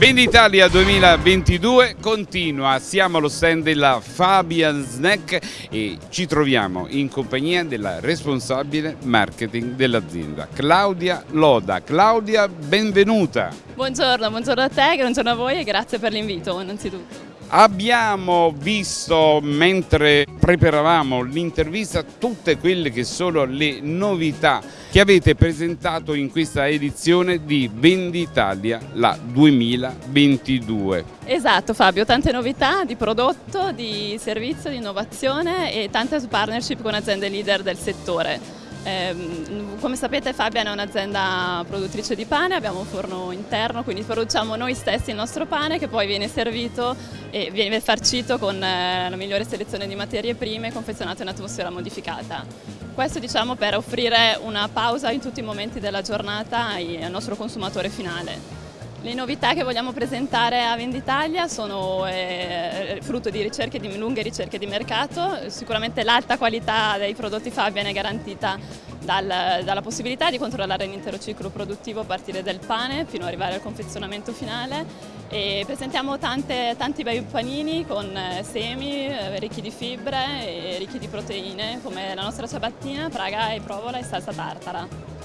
Venditalia 2022 continua, siamo allo stand della Fabian Snack e ci troviamo in compagnia della responsabile marketing dell'azienda, Claudia Loda. Claudia, benvenuta! Buongiorno, buongiorno a te, buongiorno a voi e grazie per l'invito innanzitutto. Abbiamo visto mentre preparavamo l'intervista tutte quelle che sono le novità che avete presentato in questa edizione di Venditalia la 2022. Esatto Fabio, tante novità di prodotto, di servizio, di innovazione e tante partnership con aziende leader del settore. Eh, come sapete Fabian è un'azienda produttrice di pane, abbiamo un forno interno, quindi produciamo noi stessi il nostro pane che poi viene servito e viene farcito con eh, la migliore selezione di materie prime confezionato in atmosfera modificata. Questo diciamo per offrire una pausa in tutti i momenti della giornata al nostro consumatore finale. Le novità che vogliamo presentare a Venditalia sono eh, frutto di, ricerche, di lunghe ricerche di mercato, sicuramente l'alta qualità dei prodotti Fabian è garantita dal, dalla possibilità di controllare l'intero ciclo produttivo a partire dal pane fino ad arrivare al confezionamento finale e presentiamo tante, tanti bei panini con eh, semi eh, ricchi di fibre e ricchi di proteine come la nostra ciabattina, praga e provola e salsa tartara.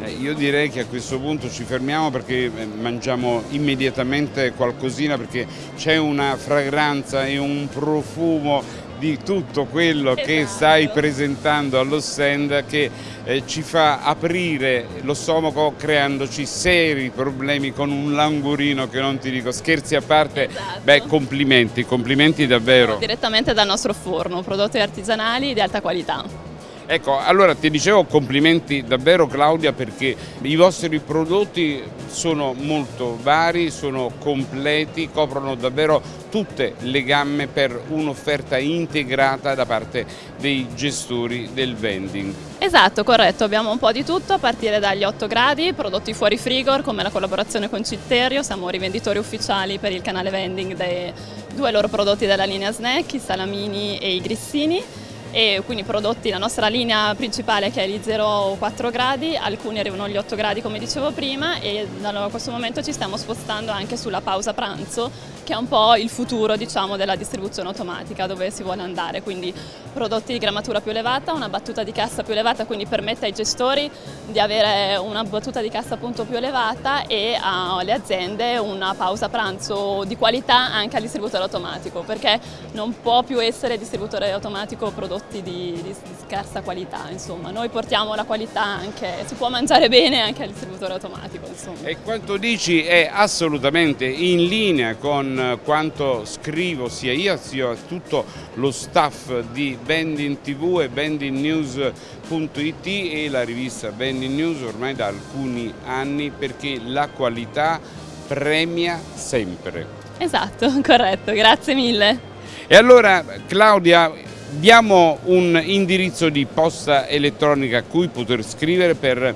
Eh, io direi che a questo punto ci fermiamo perché eh, mangiamo immediatamente qualcosina perché c'è una fragranza e un profumo di tutto quello esatto. che stai presentando allo stand che eh, ci fa aprire lo stomaco creandoci seri problemi con un langurino che non ti dico, scherzi a parte, esatto. beh complimenti, complimenti davvero. Direttamente dal nostro forno, prodotti artigianali di alta qualità. Ecco, allora ti dicevo complimenti davvero Claudia perché i vostri prodotti sono molto vari, sono completi, coprono davvero tutte le gamme per un'offerta integrata da parte dei gestori del vending. Esatto, corretto, abbiamo un po' di tutto a partire dagli 8 gradi, prodotti fuori frigor come la collaborazione con Citterio, siamo rivenditori ufficiali per il canale vending dei due loro prodotti della linea snack, i salamini e i grissini e quindi prodotti la nostra linea principale che è gli 0,4 gradi, alcuni arrivano agli 8 gradi come dicevo prima e da questo momento ci stiamo spostando anche sulla pausa pranzo che è un po' il futuro diciamo, della distribuzione automatica dove si vuole andare, quindi prodotti di grammatura più elevata, una battuta di cassa più elevata quindi permette ai gestori di avere una battuta di cassa appunto più elevata e alle aziende una pausa pranzo di qualità anche al distributore automatico perché non può più essere distributore automatico prodotto prodotti di, di, di, scarsa qualità, insomma. Noi portiamo la qualità anche, si può mangiare bene anche al distributore automatico. Insomma. E quanto dici è assolutamente in linea con quanto scrivo sia io sia tutto lo staff di Vending TV e vendingnews.it e la rivista Vending News ormai da alcuni anni perché la qualità premia sempre. Esatto, corretto, grazie mille. E allora Claudia, Diamo un indirizzo di posta elettronica a cui poter scrivere per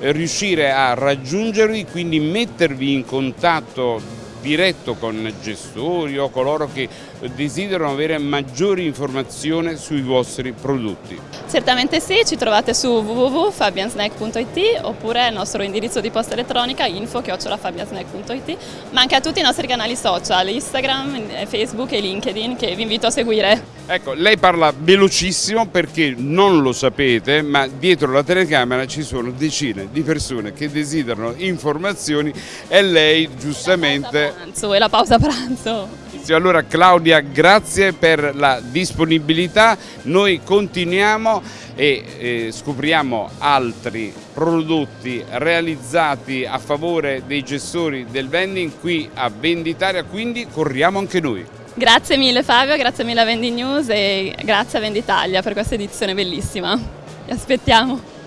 riuscire a raggiungervi, quindi mettervi in contatto diretto con gestori o coloro che desiderano avere maggiori informazioni sui vostri prodotti. Certamente sì, ci trovate su www.fabiansnack.it oppure il nostro indirizzo di posta elettronica info-fabiansnack.it ma anche a tutti i nostri canali social, Instagram, Facebook e LinkedIn che vi invito a seguire. Ecco, lei parla velocissimo perché non lo sapete, ma dietro la telecamera ci sono decine di persone che desiderano informazioni e lei giustamente pranzo, è la pausa pranzo. Allora Claudia grazie per la disponibilità, noi continuiamo e eh, scopriamo altri prodotti realizzati a favore dei gestori del vending qui a Venditaria, quindi corriamo anche noi. Grazie mille Fabio, grazie mille a Vending News e grazie a Venditalia per questa edizione bellissima. Vi aspettiamo.